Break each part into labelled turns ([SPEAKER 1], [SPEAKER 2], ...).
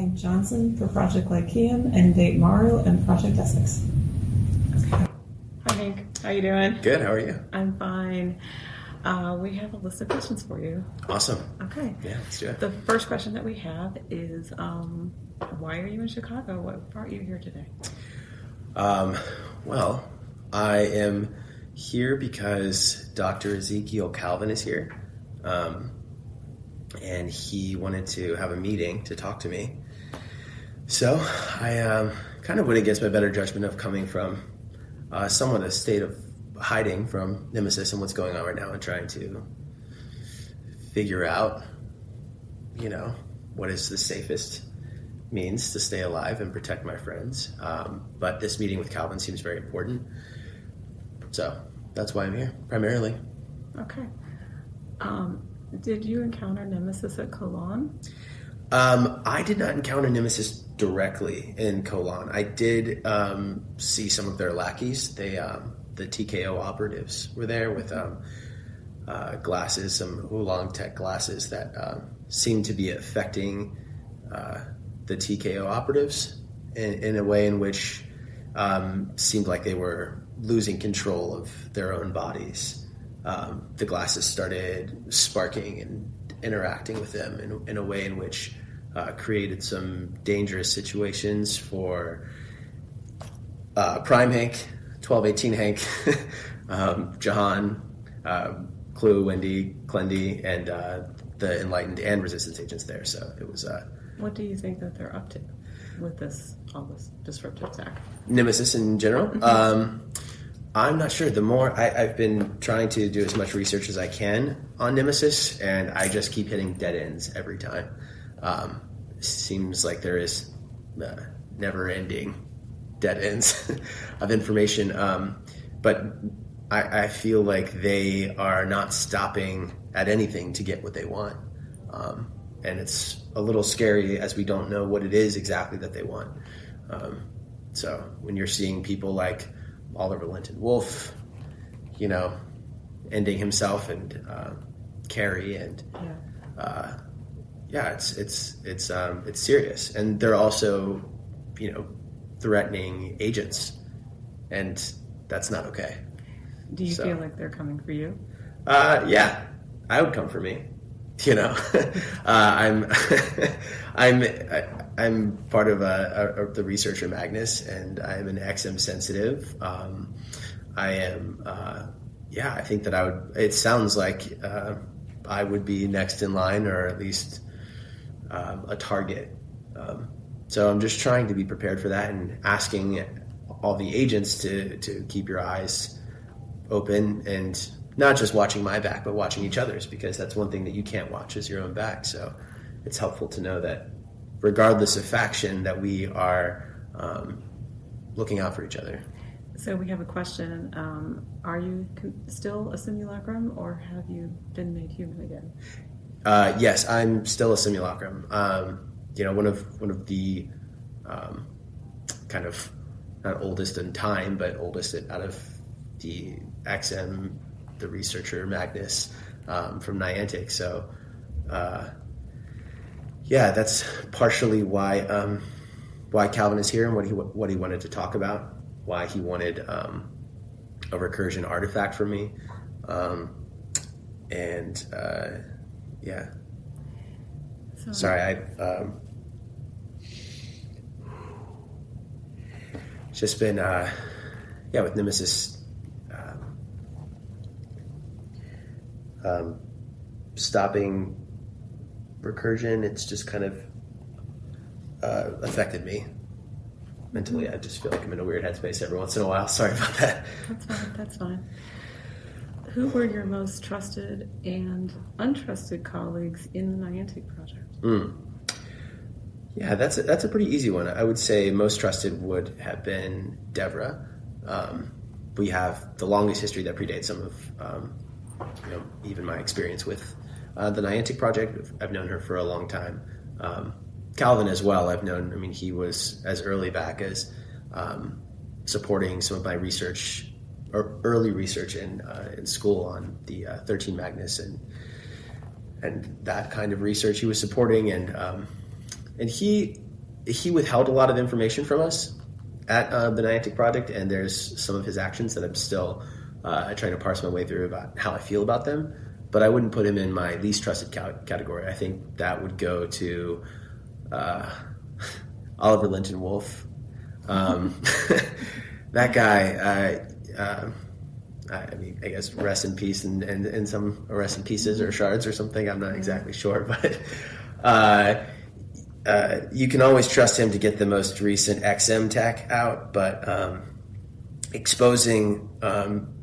[SPEAKER 1] Hank Johnson for Project Lyceum and Dave Morrow and Project Essex.
[SPEAKER 2] Hi Hank, how you doing?
[SPEAKER 3] Good. How are you?
[SPEAKER 2] I'm fine. Uh, we have a list of questions for you.
[SPEAKER 3] Awesome.
[SPEAKER 2] Okay.
[SPEAKER 3] Yeah, let's do it.
[SPEAKER 2] The first question that we have is, um, why are you in Chicago? What brought you here today?
[SPEAKER 3] Um, well, I am here because Dr. Ezekiel Calvin is here, um, and he wanted to have a meeting to talk to me. So I um, kind of went against my better judgment of coming from uh, somewhat a state of hiding from Nemesis and what's going on right now, and trying to figure out, you know, what is the safest means to stay alive and protect my friends. Um, but this meeting with Calvin seems very important. So that's why I'm here, primarily.
[SPEAKER 2] Okay. Um, did you encounter Nemesis at Cologne?
[SPEAKER 3] Um, I did not encounter Nemesis directly in Kolan. I did um, see some of their lackeys. They, um, the TKO operatives, were there with um, uh, glasses, some oolong tech glasses that um, seemed to be affecting uh, the TKO operatives in, in a way in which um, seemed like they were losing control of their own bodies. Um, the glasses started sparking and interacting with them in, in a way in which uh, created some dangerous situations for uh, Prime Hank, 1218 Hank, um, Jahan, uh, Klue, Wendy, Clendy, and uh, the Enlightened and Resistance agents there. So it was uh,
[SPEAKER 2] What do you think that they're up to with this all this disruptive attack?
[SPEAKER 3] Nemesis in general. Um, I'm not sure. The more I, I've been trying to do as much research as I can on Nemesis, and I just keep hitting dead ends every time. Um, seems like there is uh, never-ending dead ends of information. Um, but I, I feel like they are not stopping at anything to get what they want. Um, and it's a little scary as we don't know what it is exactly that they want. Um, so when you're seeing people like Oliver Lynton-Wolfe, you know, ending himself and uh, Carrie and
[SPEAKER 2] Yeah.
[SPEAKER 3] uh, yeah, it's it's it's um, it's serious, and they're also, you know, threatening agents, and that's not okay.
[SPEAKER 2] Do you
[SPEAKER 3] So-
[SPEAKER 2] feel like they're coming for you?
[SPEAKER 3] Uh, yeah, I would come for me. You know, uh, I'm I'm I, I'm part of a, a, the researcher Magnus, and I'm an XM sensitive. Um, I am. Uh, yeah, I think that I would. It sounds like uh, I would be next in line, or at least um, a target. Um, so I'm just trying to be prepared for that, and asking all the agents to to keep your eyes open and not just watching my back, but watching each other's because that's one thing that you can't watch is your own back. So it's helpful to know that regardless of faction, that we are um, looking out for each other.
[SPEAKER 2] So we have a question. Um, are you still a simulacrum, or have you been made human again?
[SPEAKER 3] Uh, yes, I'm still a simulacrum. Um, you know, one of one of the um, kind of not oldest in time, but oldest out of the XM, the researcher Magnus um, from Niantic. So, uh, yeah, that's partially why um, why Calvin is here and what he what he wanted to talk about. Why he wanted um, a recursion artifact from me, um, and uh, yeah.
[SPEAKER 2] So,
[SPEAKER 3] Sorry, I um, just been uh, yeah with Nemesis um, um, stopping recursion. It's just kind of uh, affected me mentally. I just feel like I'm in a weird headspace every once in a while. Sorry about that.
[SPEAKER 2] That's fine. That's fine. Who were your most trusted and untrusted colleagues in the Niantic project?
[SPEAKER 3] Mm. Yeah, that's a, that's a pretty easy one. I would say most trusted would have been Devra. Um, we have the longest history that predates some of, um, you know, even my experience with uh, the Niantic project. I've known her for a long time. Um, Calvin as well. I've known. I mean, he was as early back as um, supporting some of my research early research in uh, in school on the uh, 13 Magnus and and that kind of research he was supporting and um, and he he withheld a lot of information from us at uh, the Niantic project, and there's some of his actions that I'm still uh, trying to parse my way through about how I feel about them. But I wouldn't put him in my least trusted ca- category. I think that would go to uh, Oliver Lynton-Wolfe. Um, that guy, uh, I mean, I guess rest in peace and, and, and some rest in pieces or shards or something. I'm not exactly sure, but uh, uh, you can always trust him to get the most recent XM tech out. But um, exposing um,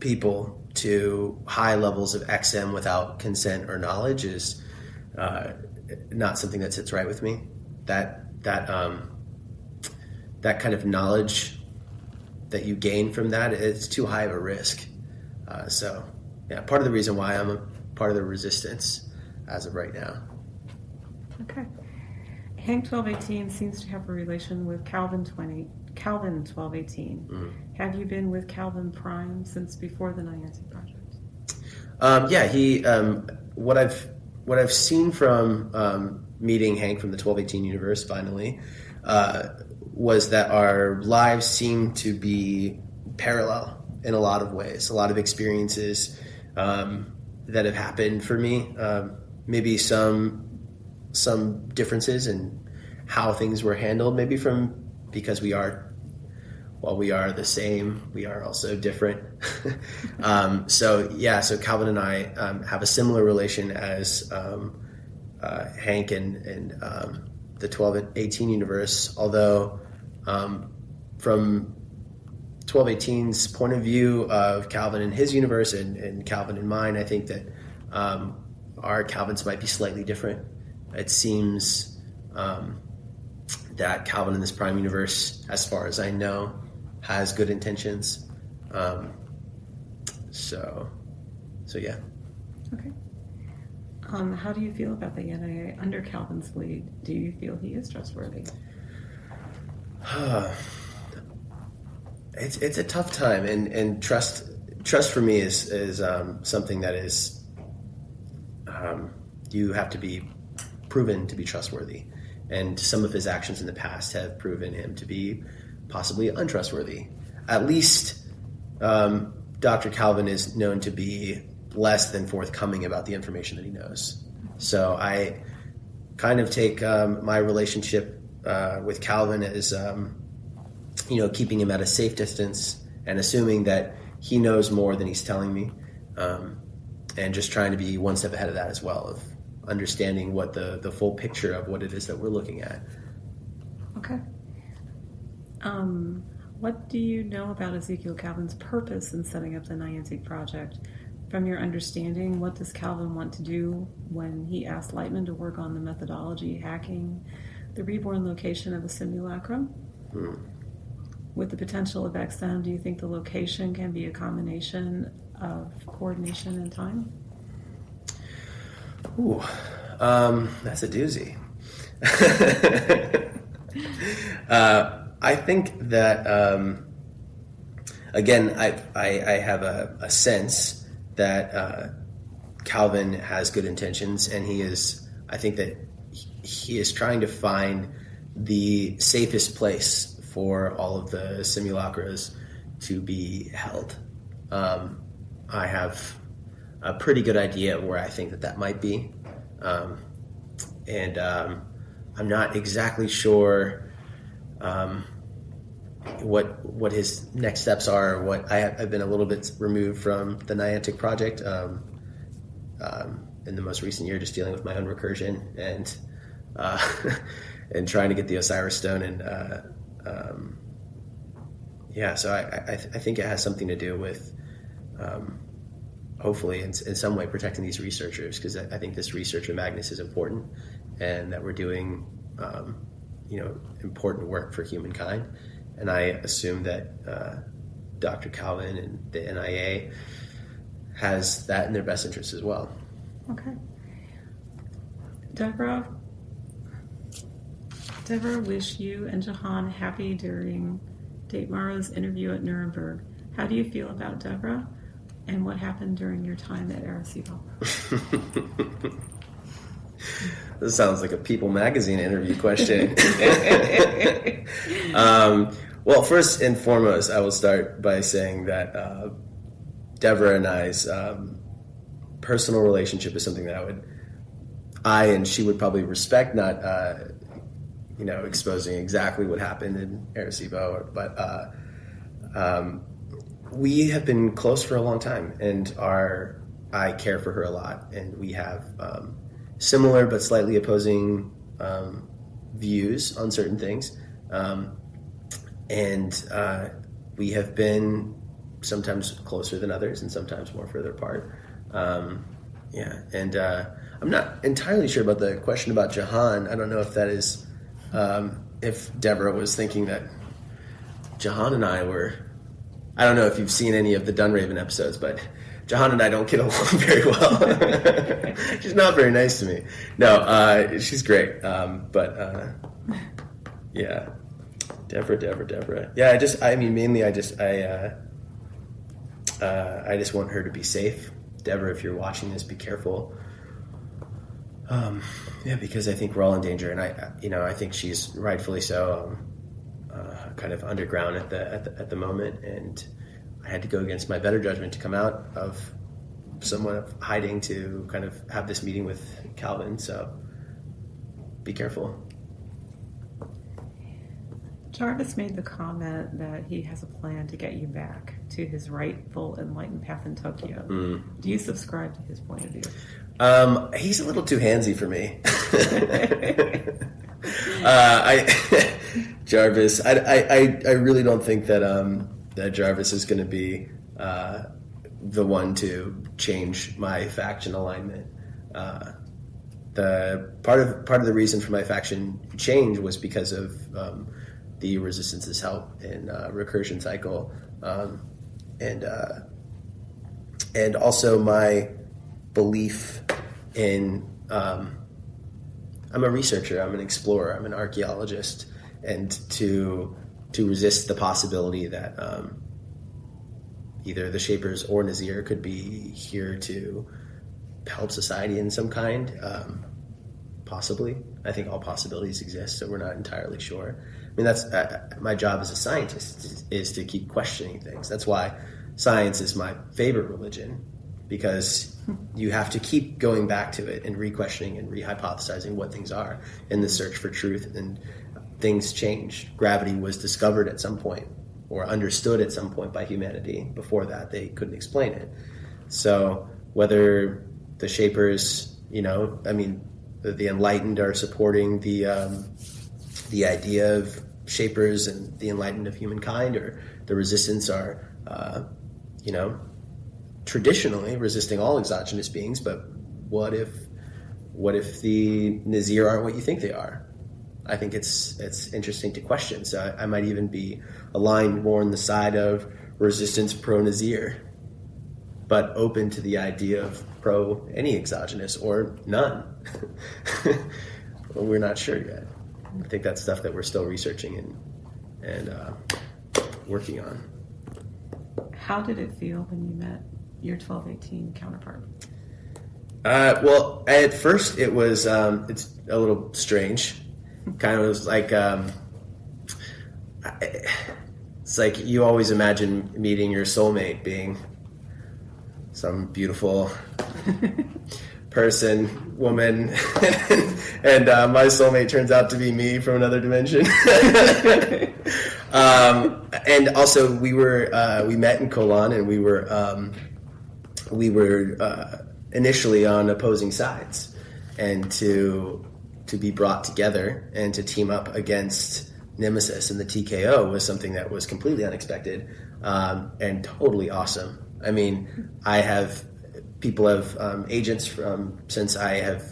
[SPEAKER 3] people to high levels of XM without consent or knowledge is uh, not something that sits right with me. That that um, that kind of knowledge that you gain from that it's too high of a risk. Uh, so yeah, part of the reason why I'm a part of the resistance as of right now.
[SPEAKER 2] Okay. Hank 1218 seems to have a relation with Calvin 20, Calvin 1218.
[SPEAKER 3] Mm-hmm.
[SPEAKER 2] Have you been with Calvin Prime since before the Niantic project?
[SPEAKER 3] Um, yeah, he. Um, what I've what I've seen from um, meeting Hank from the twelve eighteen universe finally uh, was that our lives seem to be parallel in a lot of ways. A lot of experiences um, that have happened for me. Um, maybe some some differences in how things were handled. Maybe from because we are while we are the same, we are also different. um, so yeah, so Calvin and I um, have a similar relation as um, uh, Hank and, and um, the 12 and 18 universe, although um, from 1218's point of view of Calvin and his universe and, and Calvin and mine, I think that um, our Calvins might be slightly different. It seems that Calvin in this prime universe, as far as I know, has good intentions. Um, so, so yeah.
[SPEAKER 2] Okay. Um, how do you feel about the NIA under Calvin's lead? Do you feel he is trustworthy?
[SPEAKER 3] it's it's a tough time, and, and trust trust for me is is um, something that is um, you have to be proven to be trustworthy, and some of his actions in the past have proven him to be possibly untrustworthy. At least um, Dr. Calvin is known to be less than forthcoming about the information that he knows. So I kind of take um, my relationship uh, with Calvin is, um, you know, keeping him at a safe distance and assuming that he knows more than he's telling me, um, and just trying to be one step ahead of that as well, of understanding what the, the full picture of what it is that we're looking at.
[SPEAKER 2] Okay. Um, what do you know about Ezekiel Calvin's purpose in setting up the Niantic project? From your understanding, what does Calvin want to do when he asked Lightman to work on the methodology, hacking, the reborn location of the simulacrum?
[SPEAKER 3] Hmm.
[SPEAKER 2] With the potential of XM, do you think the location can be a combination of coordination and time?
[SPEAKER 3] Ooh, um, that's a doozy. uh, I think that um, again, I, I, I have a, a, sense that uh, Calvin has good intentions, and he is. I think that he is trying to find the safest place for all of the simulacras to be held. Um, I have a pretty good idea where I think that that might be, um, and um, I'm not exactly sure um, what what his next steps are. What I have, I've been a little bit removed from the Niantic project um, um, in the most recent year, just dealing with my own recursion and uh, and trying to get the Osiris Stone and uh, um, yeah. So I, I, th- I, think it has something to do with um, hopefully in, in, some way protecting these researchers because I, I, think this research of Magnus is important and that we're doing um, you know important work for humankind and I assume that uh, Dr. Calvin and the NIA has that in their best interest as well.
[SPEAKER 2] Okay. Deborah, Deborah wish you and Jahan happy during Datemaro's interview at Nuremberg. How do you feel about Deborah and what happened during your time at Arecibo?
[SPEAKER 3] this sounds like a People Magazine interview question. um, well, first and foremost, I will start by saying that uh, Deborah and I's um, personal relationship is something that I would, I and she would probably respect, not, uh, you know, exposing exactly what happened in Arecibo, but uh, um, we have been close for a long time, and our I care for her a lot, and we have um, similar but slightly opposing um, views on certain things. Um, and uh, we have been sometimes closer than others and sometimes more further apart. Um, yeah, and uh, I'm not entirely sure about the question about Jahan. I don't know if that is um, if Deborah was thinking that Jahan and I were. I don't know if you've seen any of the Dunraven episodes, but Jahan and I don't get along very well. she's not very nice to me. No, uh, she's great, um, but uh, yeah, Deborah, Deborah, Deborah. Yeah, I just, I mean, mainly, I just, I, uh, uh, I just want her to be safe. Deborah, if you're watching this, be careful. Um, yeah, because I think we're all in danger, and I, you know, I think she's rightfully so, um, uh, kind of underground at the, at the at the moment, and I had to go against my better judgment to come out of somewhat of hiding to kind of have this meeting with Calvin. So be careful.
[SPEAKER 2] Jarvis made the comment that he has a plan to get you back to his rightful enlightened path in Tokyo.
[SPEAKER 3] Mm.
[SPEAKER 2] Do you subscribe to his point of view?
[SPEAKER 3] Um, he's a little too handsy for me. uh, I Jarvis, I, I, I really don't think that um, that Jarvis is going to be uh, the one to change my faction alignment. Uh, the part of part of the reason for my faction change was because of um, the resistance's help in uh, recursion cycle, um, and uh, and also my belief in. Um, I'm a researcher. I'm an explorer. I'm an archaeologist, and to to resist the possibility that um, either the Shapers or N'zeer could be here to help society in some kind. Um, possibly, I think all possibilities exist, so we're not entirely sure. I mean, that's uh, my job as a scientist is, is to keep questioning things. That's why science is my favorite religion because you have to keep going back to it and re-questioning and re-hypothesizing what things are in the search for truth and things change gravity was discovered at some point or understood at some point by humanity. Before that they couldn't explain it. So whether the shapers you know i mean the, the enlightened are supporting the um, the idea of shapers and the enlightened of humankind or the resistance are uh, you know traditionally resisting all exogenous beings, but what if what if the N'zeer aren't what you think they are? I think it's it's interesting to question. So I, I might even be aligned more on the side of resistance pro N'zeer, but open to the idea of pro any exogenous or none. we're not sure yet. I think that's stuff that we're still researching and and uh, working on.
[SPEAKER 2] How did it feel when you met your 1218 counterpart?
[SPEAKER 3] Uh, well, at first it was um, it's a little strange. Kind of was like um, it's like you always imagine meeting your soulmate being some beautiful person, woman, and uh, my soulmate turns out to be me from another dimension. um, and also, we were uh, we met in Kolan, and we were um, we were uh, initially on opposing sides, and to to be brought together and to team up against Nemesis and the TKO was something that was completely unexpected um, and totally awesome. I mean, I have people have um, agents from since I have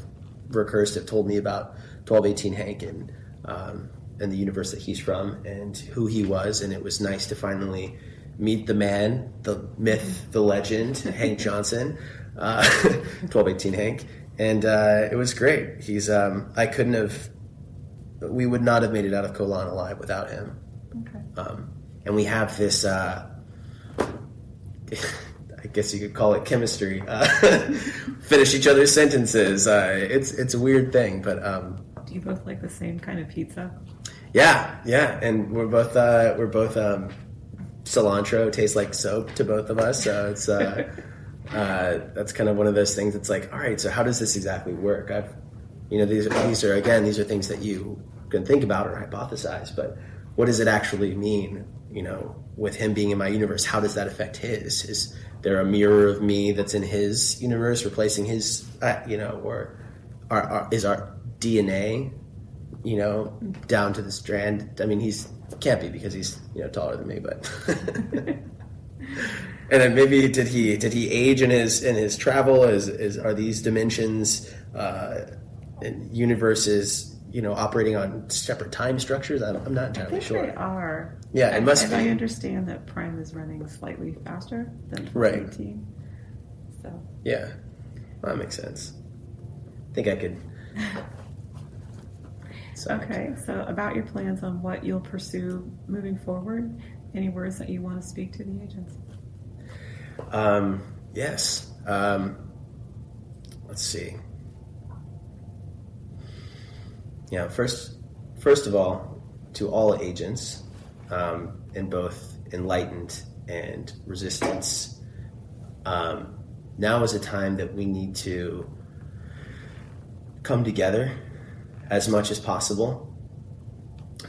[SPEAKER 3] recursed have told me about twelve eighteen Hank and um, and the universe that he's from and who he was, and it was nice to finally meet the man, the myth, the legend, Hank Johnson, uh, twelve eighteen Hank, and uh, it was great. He's um, I couldn't have, we would not have made it out of Kolan alive without him.
[SPEAKER 2] Okay.
[SPEAKER 3] Um, and we have this. Uh, I guess you could call it chemistry. Uh, finish each other's sentences. Uh, it's it's a weird thing, but um,
[SPEAKER 2] Do you both like the same kind of pizza?
[SPEAKER 3] yeah, yeah, and we're both uh, we're both um, cilantro tastes like soap to both of us. So it's uh, uh, that's kind of one of those things. It's like, all right, so how does this exactly work? I've you know these are, these are again these are things that you can think about or hypothesize, but what does it actually mean? You know, with him being in my universe, how does that affect his? Is there a mirror of me that's in his universe, replacing his? Uh, you know, or are, are, is our DNA, you know, down to the strand? I mean, he's can't be because he's you know taller than me, but. And then maybe did he did he age in his in his travel? Is is are these dimensions uh, and universes you know operating on separate time structures? I'm, I'm not
[SPEAKER 2] I
[SPEAKER 3] entirely
[SPEAKER 2] think
[SPEAKER 3] sure.
[SPEAKER 2] they are.
[SPEAKER 3] Yeah, it
[SPEAKER 2] And-
[SPEAKER 3] must
[SPEAKER 2] and
[SPEAKER 3] be.
[SPEAKER 2] I understand that Prime is running slightly faster than
[SPEAKER 3] Right.
[SPEAKER 2] 2018. So
[SPEAKER 3] Yeah, well, that makes sense. I think I could. So,
[SPEAKER 2] okay. So about your plans on what you'll pursue moving forward. Any words that you want to speak to the agents?
[SPEAKER 3] Um, yes. Um, let's see. Yeah. First, first of all, to all agents, um, in both enlightened and resistance, um, now is a time that we need to come together as much as possible.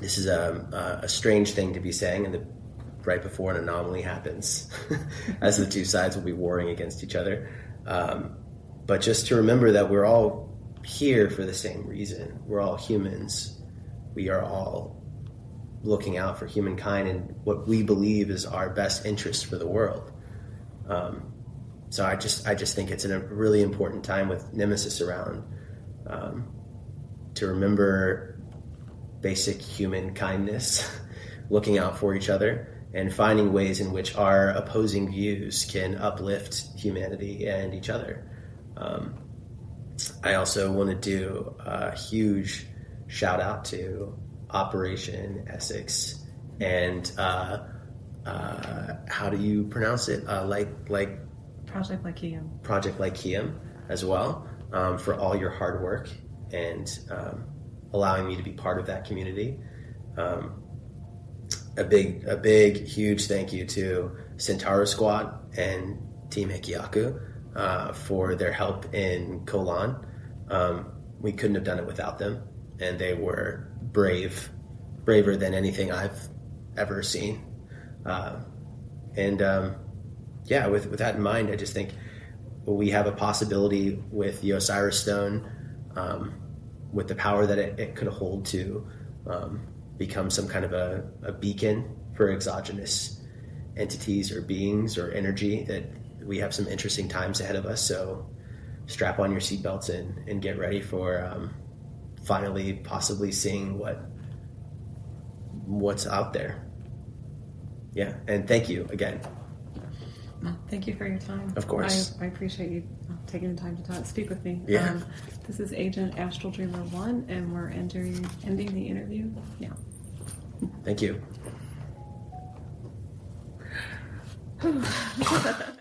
[SPEAKER 3] This is a, a strange thing to be saying, and the right before an anomaly happens, as the two sides will be warring against each other. Um, but just to remember that we're all here for the same reason. We're all humans. We are all looking out for humankind and what we believe is our best interest for the world. Um, so I just I just think it's a really important time with Nemesis around um, to remember basic human kindness, looking out for each other, and finding ways in which our opposing views can uplift humanity and each other. Um, I also want to do a huge shout out to Operation Essex and uh, uh, how do you pronounce it? Uh, like like
[SPEAKER 2] Project Lyceum.
[SPEAKER 3] Project Lyceum as well um, for all your hard work and um, allowing me to be part of that community. Um, a big, a big, huge thank you to Centauro Squad and Team Hikiaku uh, for their help in Kolan. Um, we couldn't have done it without them, and they were brave, braver than anything I've ever seen. Uh, and um, yeah, with with that in mind, I just think we have a possibility with the Osiris Stone, um, with the power that it, it could hold to um, become some kind of a, a beacon for exogenous entities or beings or energy. That we have some interesting times ahead of us. So strap on your seatbelts and, and get ready for um, finally possibly seeing what what's out there. Yeah, and thank you again.
[SPEAKER 2] Thank you for your time.
[SPEAKER 3] Of course.
[SPEAKER 2] I, I appreciate you uh, taking the time to talk, speak with me.
[SPEAKER 3] Yeah.
[SPEAKER 2] Um, this is Agent Astral Dreamer One, and we're entering, ending the interview now.
[SPEAKER 3] Thank you.